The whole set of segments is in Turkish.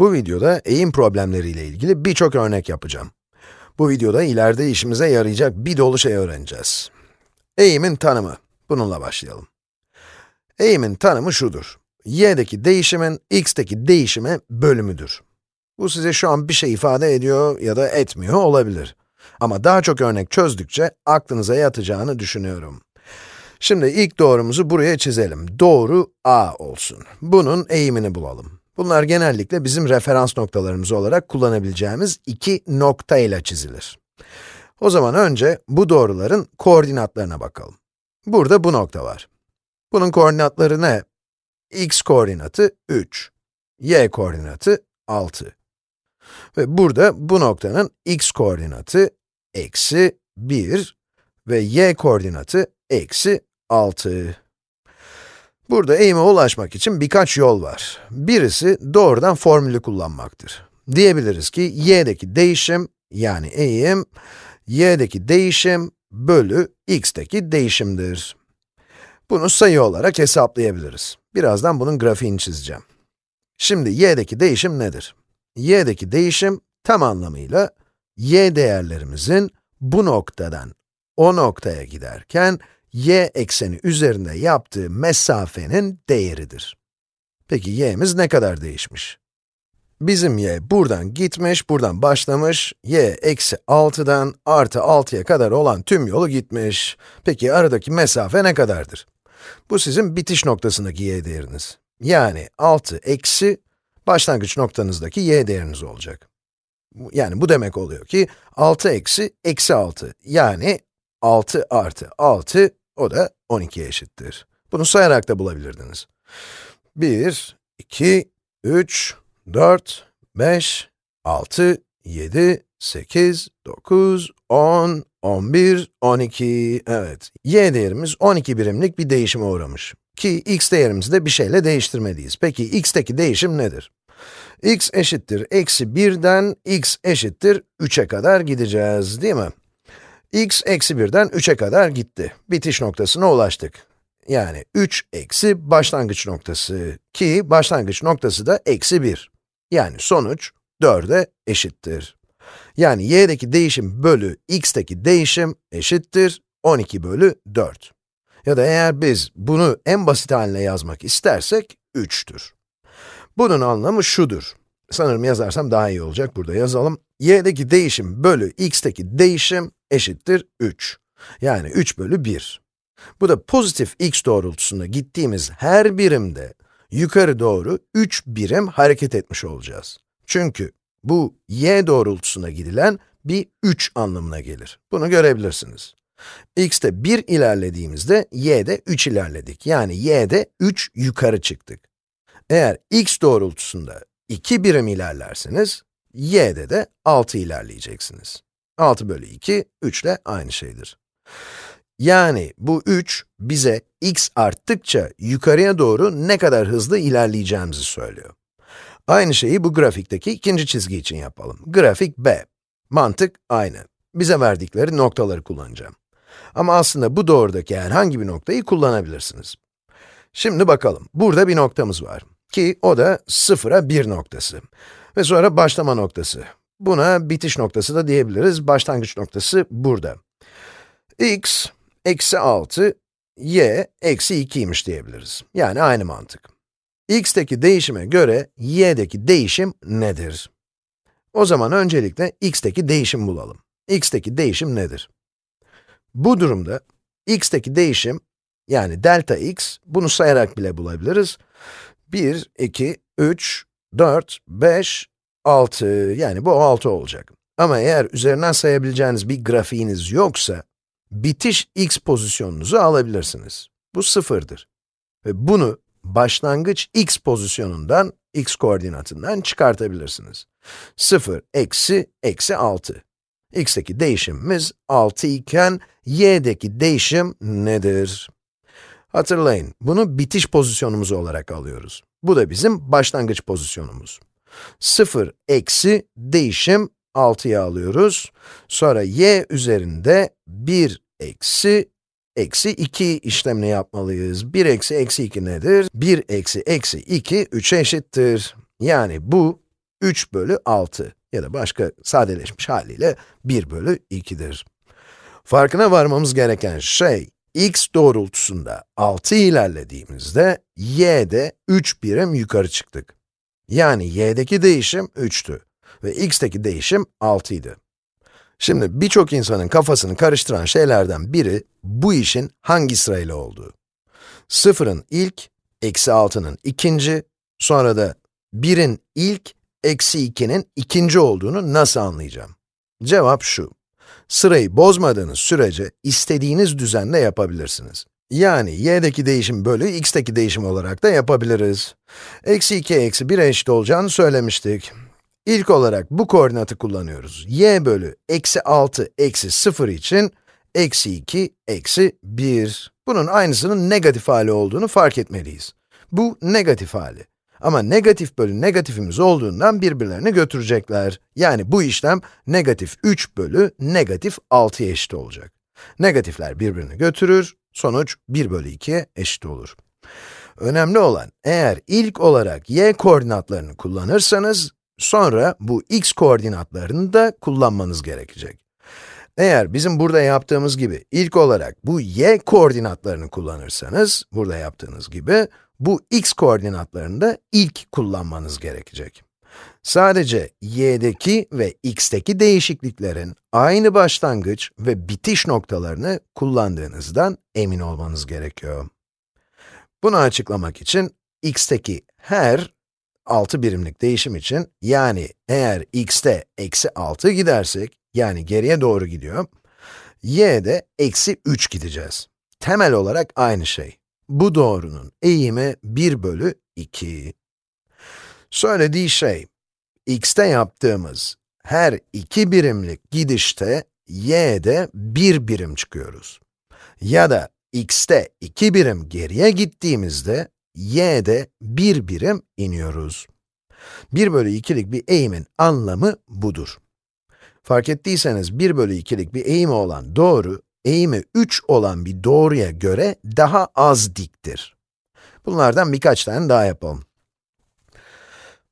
Bu videoda eğim problemleriyle ilgili birçok örnek yapacağım. Bu videoda ileride işimize yarayacak bir dolu şey öğreneceğiz. Eğimin tanımı. Bununla başlayalım. Eğimin tanımı şudur. y'deki değişimin x'teki değişime bölümüdür. Bu size şu an bir şey ifade ediyor ya da etmiyor olabilir. Ama daha çok örnek çözdükçe aklınıza yatacağını düşünüyorum. Şimdi ilk doğrumuzu buraya çizelim. Doğru a olsun. Bunun eğimini bulalım. Bunlar genellikle bizim referans noktalarımız olarak kullanabileceğimiz iki nokta ile çizilir. O zaman önce bu doğruların koordinatlarına bakalım. Burada bu nokta var. Bunun koordinatları ne? x koordinatı 3, y koordinatı 6. Ve burada bu noktanın x koordinatı eksi 1 ve y koordinatı eksi 6. Burada eğime ulaşmak için birkaç yol var. Birisi doğrudan formülü kullanmaktır. Diyebiliriz ki y'deki değişim, yani eğim, y'deki değişim bölü x'teki değişimdir. Bunu sayı olarak hesaplayabiliriz. Birazdan bunun grafiğini çizeceğim. Şimdi y'deki değişim nedir? y'deki değişim tam anlamıyla y değerlerimizin bu noktadan o noktaya giderken y ekseni üzerinde yaptığı mesafenin değeridir. Peki y'miz ne kadar değişmiş? Bizim y buradan gitmiş, buradan başlamış, y eksi 6'dan artı 6'ya kadar olan tüm yolu gitmiş. Peki aradaki mesafe ne kadardır? Bu sizin bitiş noktasındaki y değeriniz. Yani 6 eksi başlangıç noktanızdaki y değeriniz olacak. Yani bu demek oluyor ki 6 eksi eksi 6 yani 6 artı 6 o da 12'ye eşittir. Bunu sayarak da bulabilirdiniz. 1, 2, 3, 4, 5, 6, 7, 8, 9, 10, 11, 12, evet. y değerimiz 12 birimlik bir değişime uğramış. Ki x değerimizi de bir şeyle değiştirmeliyiz. Peki x'teki değişim nedir? x eşittir eksi 1'den x eşittir 3'e kadar gideceğiz, değil mi? X eksi 1'den 3'e kadar gitti. Bitiş noktasına ulaştık. Yani 3 eksi başlangıç noktası ki başlangıç noktası da eksi 1. Yani sonuç 4'e eşittir. Yani y'deki değişim bölü x'teki değişim eşittir 12 bölü 4. Ya da eğer biz bunu en basit haline yazmak istersek 3'tür. Bunun anlamı şudur. Sanırım yazarsam daha iyi olacak, burada yazalım. Y'deki değişim bölü x'teki değişim eşittir 3. Yani 3 bölü 1. Bu da pozitif x doğrultusunda gittiğimiz her birimde yukarı doğru 3 birim hareket etmiş olacağız. Çünkü bu y doğrultusuna gidilen bir 3 anlamına gelir. Bunu görebilirsiniz. x'te 1 ilerlediğimizde y'de 3 ilerledik. Yani y'de 3 yukarı çıktık. Eğer x doğrultusunda 2 birim ilerlerseniz, y'de de 6 ilerleyeceksiniz. 6 bölü 2, 3 ile aynı şeydir. Yani bu 3, bize x arttıkça yukarıya doğru ne kadar hızlı ilerleyeceğimizi söylüyor. Aynı şeyi bu grafikteki ikinci çizgi için yapalım. Grafik b. Mantık aynı. Bize verdikleri noktaları kullanacağım. Ama aslında bu doğrudaki herhangi bir noktayı kullanabilirsiniz. Şimdi bakalım. Burada bir noktamız var. Ki o da 0'a 1 noktası. Ve sonra başlama noktası. Buna bitiş noktası da diyebiliriz. Başlangıç noktası burada. x, eksi 6, y, eksi 2'ymiş diyebiliriz. Yani aynı mantık. x'teki değişime göre y'deki değişim nedir? O zaman öncelikle x'teki değişim bulalım. x'teki değişim nedir? Bu durumda x'teki değişim, yani delta x, bunu sayarak bile bulabiliriz. 1, 2, 3, 4, 5, 6, yani bu 6 olacak. Ama eğer üzerinden sayabileceğiniz bir grafiğiniz yoksa, bitiş x pozisyonunuzu alabilirsiniz. Bu sıfırdır. Ve bunu başlangıç x pozisyonundan, x koordinatından çıkartabilirsiniz. 0, eksi, eksi 6. x'teki değişimimiz 6 iken, y'deki değişim nedir? Hatırlayın, bunu bitiş pozisyonumuz olarak alıyoruz. Bu da bizim başlangıç pozisyonumuz. 0 eksi değişim 6'ya alıyoruz. Sonra y üzerinde 1 eksi eksi 2 işlemini yapmalıyız. 1 eksi eksi 2 nedir? 1 eksi eksi 2, 3'e eşittir. Yani bu 3 bölü 6 ya da başka sadeleşmiş haliyle 1 bölü 2'dir. Farkına varmamız gereken şey, x doğrultusunda 6 ilerlediğimizde, y'de 3 birim yukarı çıktık. Yani y'deki değişim 3'tü ve x'teki değişim 6 idi. Şimdi birçok insanın kafasını karıştıran şeylerden biri, bu işin hangi sırayla olduğu. Sıfırın ilk, eksi 6'nın ikinci, sonra da 1'in ilk, eksi 2'nin ikinci olduğunu nasıl anlayacağım? Cevap şu. Sırayı bozmadığınız sürece istediğiniz düzenle yapabilirsiniz. Yani y'deki değişim bölü x'teki değişim olarak da yapabiliriz. Eksi 2 eksi 1 eşit olacağını söylemiştik. İlk olarak bu koordinatı kullanıyoruz. y bölü eksi 6 eksi 0 için eksi 2 eksi 1. Bunun aynısının negatif hali olduğunu fark etmeliyiz. Bu negatif hali. Ama negatif bölü negatifimiz olduğundan birbirlerini götürecekler. Yani bu işlem negatif 3 bölü negatif 6'ya eşit olacak. Negatifler birbirini götürür, sonuç 1 bölü 2'ye eşit olur. Önemli olan, eğer ilk olarak y koordinatlarını kullanırsanız, sonra bu x koordinatlarını da kullanmanız gerekecek. Eğer bizim burada yaptığımız gibi ilk olarak bu y koordinatlarını kullanırsanız, burada yaptığınız gibi, bu x koordinatlarını da ilk kullanmanız gerekecek. Sadece y'deki ve x'teki değişikliklerin aynı başlangıç ve bitiş noktalarını kullandığınızdan emin olmanız gerekiyor. Bunu açıklamak için x'teki her 6 birimlik değişim için, yani eğer x'te eksi 6 gidersek, yani geriye doğru gidiyor, y'de eksi 3 gideceğiz. Temel olarak aynı şey. Bu doğrunun eğimi 1 bölü 2. Söylediği şey, x'te yaptığımız her 2 birimlik gidişte, y'de 1 birim çıkıyoruz. Ya da x'te 2 birim geriye gittiğimizde, y'de 1 birim iniyoruz. 1 bölü 2'lik bir eğimin anlamı budur. Fark ettiyseniz 1 bölü 2'lik bir eğimi olan doğru, eğimi 3 olan bir doğruya göre daha az diktir. Bunlardan birkaç tane daha yapalım.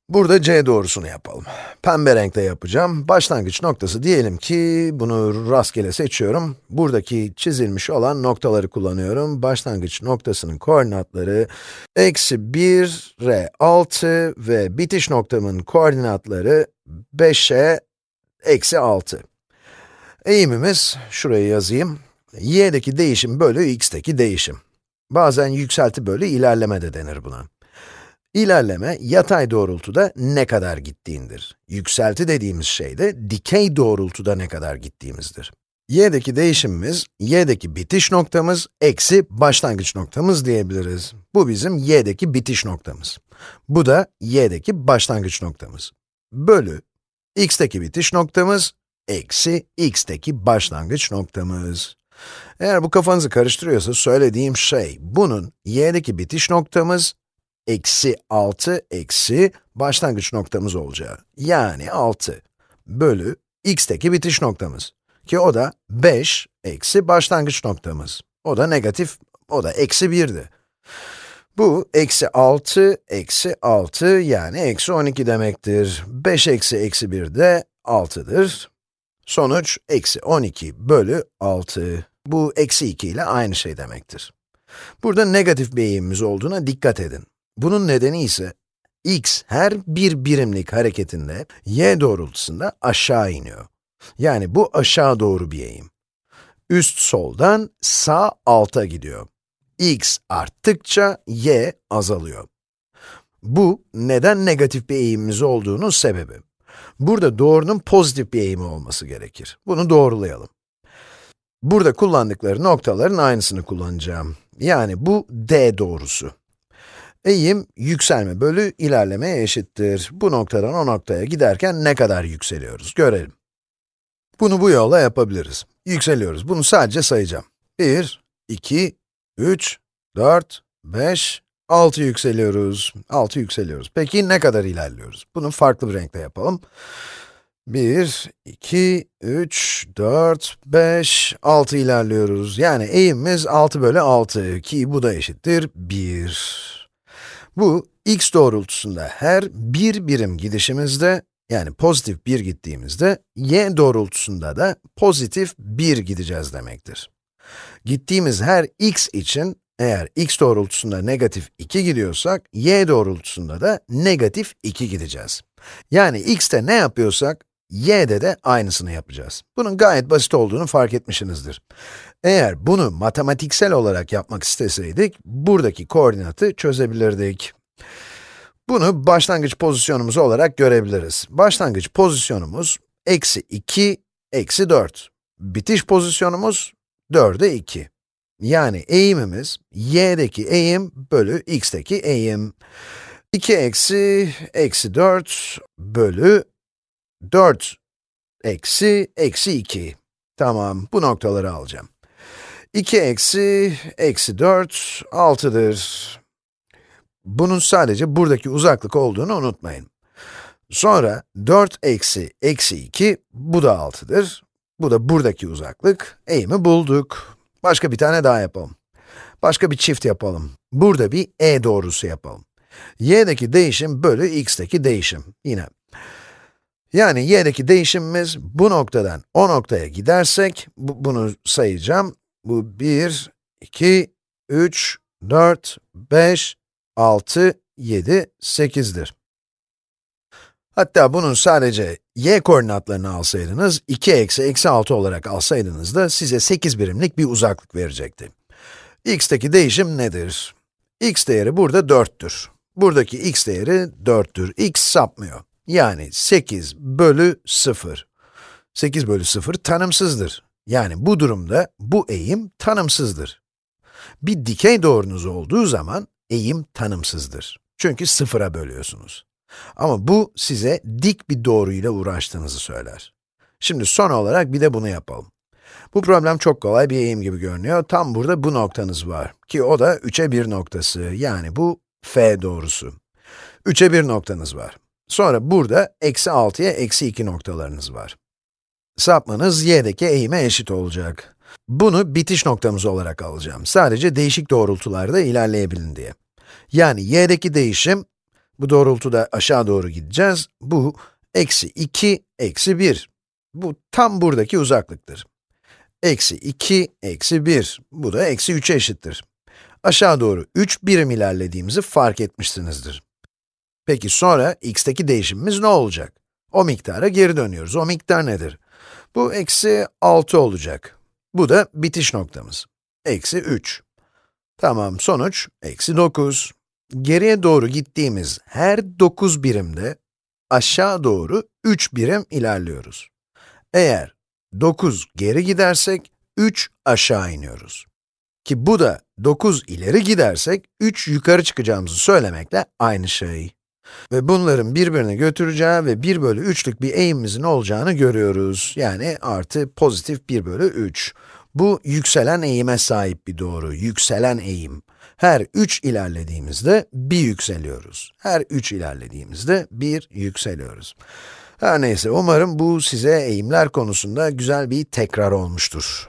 Burada c doğrusunu yapalım. Pembe renkte yapacağım. Başlangıç noktası diyelim ki, bunu rastgele seçiyorum. Buradaki çizilmiş olan noktaları kullanıyorum. Başlangıç noktasının koordinatları, eksi 1, r 6 ve bitiş noktamın koordinatları 5'e eksi 6. Eğimimiz, şuraya yazayım, y'deki değişim bölü x'teki değişim. Bazen yükselti bölü ilerleme de denir buna. İlerleme, yatay doğrultuda ne kadar gittiğindir. Yükselti dediğimiz şey de, dikey doğrultuda ne kadar gittiğimizdir. y'deki değişimimiz, y'deki bitiş noktamız, eksi başlangıç noktamız diyebiliriz. Bu bizim y'deki bitiş noktamız. Bu da y'deki başlangıç noktamız. Bölü, x'teki bitiş noktamız, eksi x'teki başlangıç noktamız. Eğer bu kafanızı karıştırıyorsa söylediğim şey, bunun y'deki bitiş noktamız, eksi 6 eksi başlangıç noktamız olacağı. Yani 6 bölü x'teki bitiş noktamız. Ki o da 5 eksi başlangıç noktamız. O da negatif, o da eksi 1'di. Bu, eksi 6, eksi 6, yani eksi 12 demektir. 5 eksi eksi 1 de 6'dır. Sonuç, eksi 12 bölü 6. Bu, eksi 2 ile aynı şey demektir. Burada negatif bir eğimimiz olduğuna dikkat edin. Bunun nedeni ise, x her bir birimlik hareketinde y doğrultusunda aşağı iniyor. Yani bu aşağı doğru bir eğim. Üst soldan sağ alta gidiyor. X arttıkça y azalıyor. Bu, neden negatif bir eğimimiz olduğunun sebebi. Burada doğrunun pozitif bir eğimi olması gerekir. Bunu doğrulayalım. Burada kullandıkları noktaların aynısını kullanacağım. Yani bu d doğrusu. Eğim, yükselme bölü ilerlemeye eşittir. Bu noktadan o noktaya giderken ne kadar yükseliyoruz, görelim. Bunu bu yolla yapabiliriz. Yükseliyoruz, bunu sadece sayacağım. 1, 2, 3, 4, 5, 6 yükseliyoruz. 6 yükseliyoruz. Peki ne kadar ilerliyoruz? Bunu farklı bir renkte yapalım. 1, 2, 3, 4, 5, 6 ilerliyoruz. Yani eğimimiz 6 bölü 6 ki bu da eşittir 1. Bu, x doğrultusunda her bir birim gidişimizde, yani pozitif 1 gittiğimizde, y doğrultusunda da pozitif 1 gideceğiz demektir. Gittiğimiz her x için, eğer x doğrultusunda negatif 2 gidiyorsak, y doğrultusunda da negatif 2 gideceğiz. Yani x'te ne yapıyorsak, y'de de aynısını yapacağız. Bunun gayet basit olduğunu fark etmişsinizdir. Eğer bunu matematiksel olarak yapmak isteseydik, buradaki koordinatı çözebilirdik. Bunu başlangıç pozisyonumuz olarak görebiliriz. Başlangıç pozisyonumuz, eksi 2, eksi 4. Bitiş pozisyonumuz, 4'e 2. Yani eğimimiz, y'deki eğim bölü x'teki eğim. 2 eksi, eksi 4 bölü 4 eksi, eksi 2. Tamam, bu noktaları alacağım. 2 eksi, eksi 4, 6'dır. Bunun sadece buradaki uzaklık olduğunu unutmayın. Sonra 4 eksi, eksi 2, bu da 6'dır. Bu da buradaki uzaklık. Eğimi bulduk. Başka bir tane daha yapalım. Başka bir çift yapalım. Burada bir e doğrusu yapalım. y'deki değişim bölü x'teki değişim. Yine. Yani y'deki değişimimiz bu noktadan o noktaya gidersek, bu, bunu sayacağım. Bu 1, 2, 3, 4, 5, 6, 7, 8'dir. Hatta bunun sadece y koordinatlarını alsaydınız, 2 eksi eksi 6 olarak alsaydınız da size 8 birimlik bir uzaklık verecekti. x'teki değişim nedir? x değeri burada 4'tür. Buradaki x değeri 4'tür. x sapmıyor. Yani 8 bölü 0. 8 bölü 0 tanımsızdır. Yani bu durumda bu eğim tanımsızdır. Bir dikey doğrunuz olduğu zaman eğim tanımsızdır. Çünkü sıfıra bölüyorsunuz. Ama bu size dik bir doğruyla uğraştığınızı söyler. Şimdi son olarak bir de bunu yapalım. Bu problem çok kolay bir eğim gibi görünüyor. Tam burada bu noktanız var. Ki o da 3'e 1 noktası. Yani bu f doğrusu. 3'e 1 noktanız var. Sonra burada eksi 6'ya eksi 2 noktalarınız var. Sapmanız y'deki eğime eşit olacak. Bunu bitiş noktamız olarak alacağım. Sadece değişik doğrultularda ilerleyebilin diye. Yani y'deki değişim, bu doğrultuda aşağı doğru gideceğiz. Bu, eksi 2, eksi 1. Bu tam buradaki uzaklıktır. Eksi 2, eksi 1. Bu da eksi 3'e eşittir. Aşağı doğru 3 birim ilerlediğimizi fark etmişsinizdir. Peki sonra x'teki değişimimiz ne olacak? O miktara geri dönüyoruz. O miktar nedir? Bu eksi 6 olacak. Bu da bitiş noktamız. Eksi 3. Tamam, sonuç eksi 9. Geriye doğru gittiğimiz her 9 birimde aşağı doğru 3 birim ilerliyoruz. Eğer 9 geri gidersek 3 aşağı iniyoruz. Ki bu da 9 ileri gidersek 3 yukarı çıkacağımızı söylemekle aynı şey. Ve bunların birbirini götüreceği ve 1 bölü 3'lük bir eğimimizin olacağını görüyoruz. Yani artı pozitif 1 bölü 3. Bu yükselen eğime sahip bir doğru, yükselen eğim. Her 3 ilerlediğimizde 1 yükseliyoruz. Her 3 ilerlediğimizde 1 yükseliyoruz. Her neyse, umarım bu size eğimler konusunda güzel bir tekrar olmuştur.